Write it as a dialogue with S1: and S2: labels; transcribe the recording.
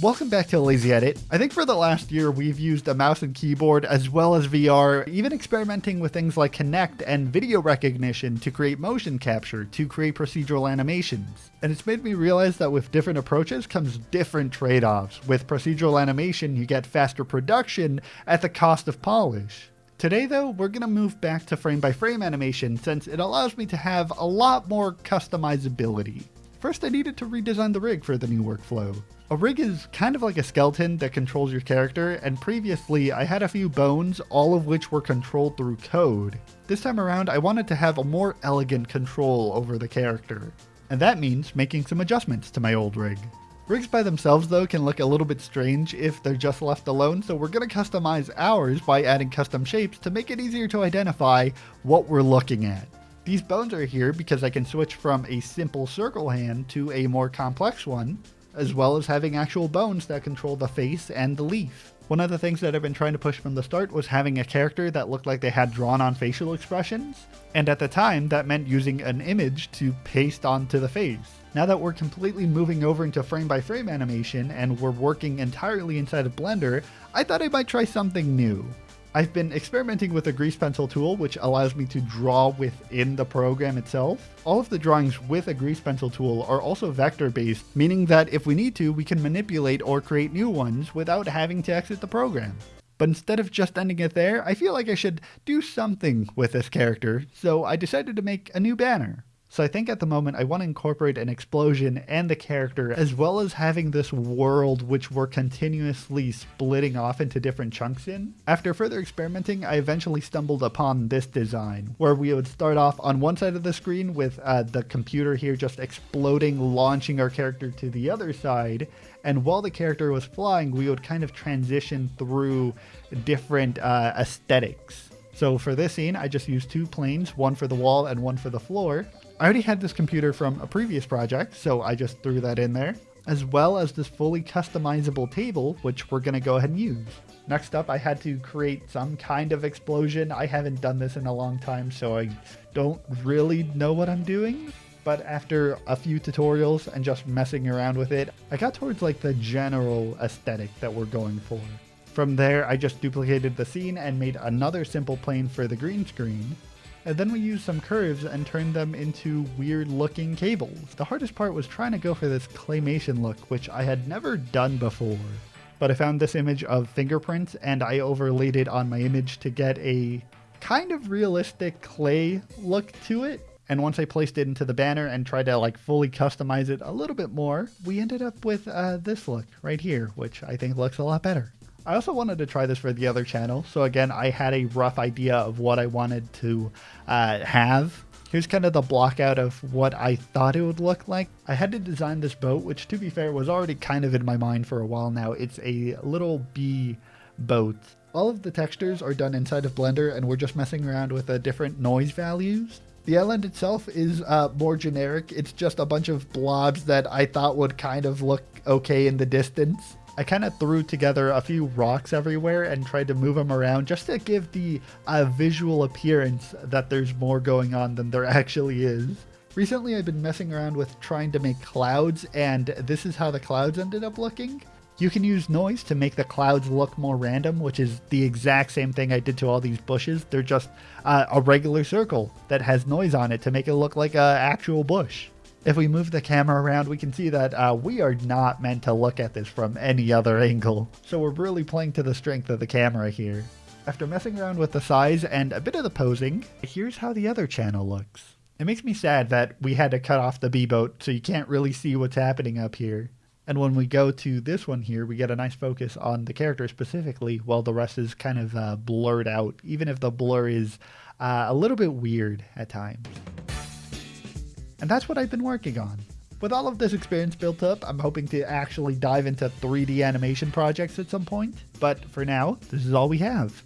S1: Welcome back to Lazy Edit. I think for the last year we've used a mouse and keyboard as well as VR, even experimenting with things like Kinect and video recognition to create motion capture, to create procedural animations. And it's made me realize that with different approaches comes different trade-offs. With procedural animation, you get faster production at the cost of polish. Today though, we're going to move back to frame-by-frame -frame animation since it allows me to have a lot more customizability. First I needed to redesign the rig for the new workflow. A rig is kind of like a skeleton that controls your character, and previously I had a few bones, all of which were controlled through code. This time around I wanted to have a more elegant control over the character, and that means making some adjustments to my old rig. Rigs by themselves though can look a little bit strange if they're just left alone, so we're going to customize ours by adding custom shapes to make it easier to identify what we're looking at. These bones are here because I can switch from a simple circle hand to a more complex one, as well as having actual bones that control the face and the leaf. One of the things that I've been trying to push from the start was having a character that looked like they had drawn on facial expressions, and at the time that meant using an image to paste onto the face. Now that we're completely moving over into frame by frame animation and we're working entirely inside of Blender, I thought I might try something new. I've been experimenting with a grease pencil tool, which allows me to draw within the program itself. All of the drawings with a grease pencil tool are also vector based, meaning that if we need to, we can manipulate or create new ones without having to exit the program. But instead of just ending it there, I feel like I should do something with this character, so I decided to make a new banner. So I think at the moment I want to incorporate an explosion and the character, as well as having this world which we're continuously splitting off into different chunks in. After further experimenting, I eventually stumbled upon this design, where we would start off on one side of the screen with uh, the computer here just exploding, launching our character to the other side, and while the character was flying, we would kind of transition through different uh, aesthetics. So for this scene, I just used two planes, one for the wall and one for the floor. I already had this computer from a previous project, so I just threw that in there, as well as this fully customizable table, which we're going to go ahead and use. Next up, I had to create some kind of explosion. I haven't done this in a long time, so I don't really know what I'm doing. But after a few tutorials and just messing around with it, I got towards like the general aesthetic that we're going for. From there, I just duplicated the scene and made another simple plane for the green screen, and then we used some curves and turned them into weird looking cables. The hardest part was trying to go for this claymation look, which I had never done before. But I found this image of fingerprints and I overlaid it on my image to get a kind of realistic clay look to it. And once I placed it into the banner and tried to like fully customize it a little bit more, we ended up with uh, this look right here, which I think looks a lot better. I also wanted to try this for the other channel. So again, I had a rough idea of what I wanted to uh, have. Here's kind of the block out of what I thought it would look like. I had to design this boat, which to be fair was already kind of in my mind for a while now. It's a little bee boat. All of the textures are done inside of Blender and we're just messing around with the different noise values. The island itself is uh, more generic. It's just a bunch of blobs that I thought would kind of look okay in the distance. I kind of threw together a few rocks everywhere and tried to move them around just to give the uh, visual appearance that there's more going on than there actually is. Recently I've been messing around with trying to make clouds and this is how the clouds ended up looking. You can use noise to make the clouds look more random, which is the exact same thing I did to all these bushes. They're just uh, a regular circle that has noise on it to make it look like an actual bush. If we move the camera around, we can see that uh, we are not meant to look at this from any other angle. So we're really playing to the strength of the camera here. After messing around with the size and a bit of the posing, here's how the other channel looks. It makes me sad that we had to cut off the B-boat so you can't really see what's happening up here. And when we go to this one here, we get a nice focus on the character specifically, while the rest is kind of uh, blurred out, even if the blur is uh, a little bit weird at times. And that's what I've been working on. With all of this experience built up, I'm hoping to actually dive into 3D animation projects at some point. But for now, this is all we have.